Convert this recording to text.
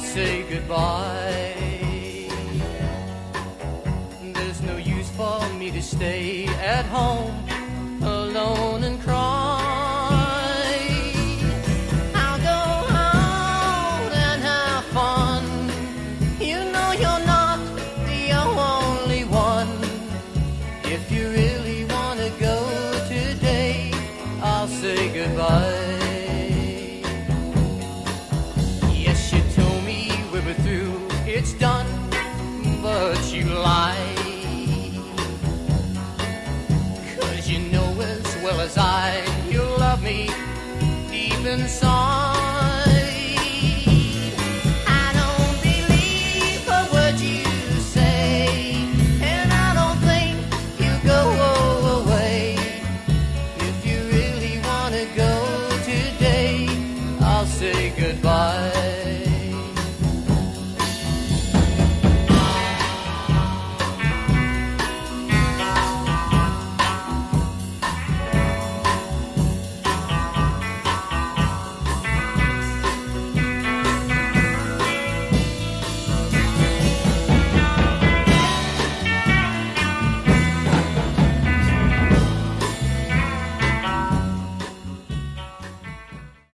say goodbye. There's no use for me to stay at home alone and cry. I'll go out and have fun. You know you're not the only one. If you really want to go today, I'll say goodbye. Deep inside.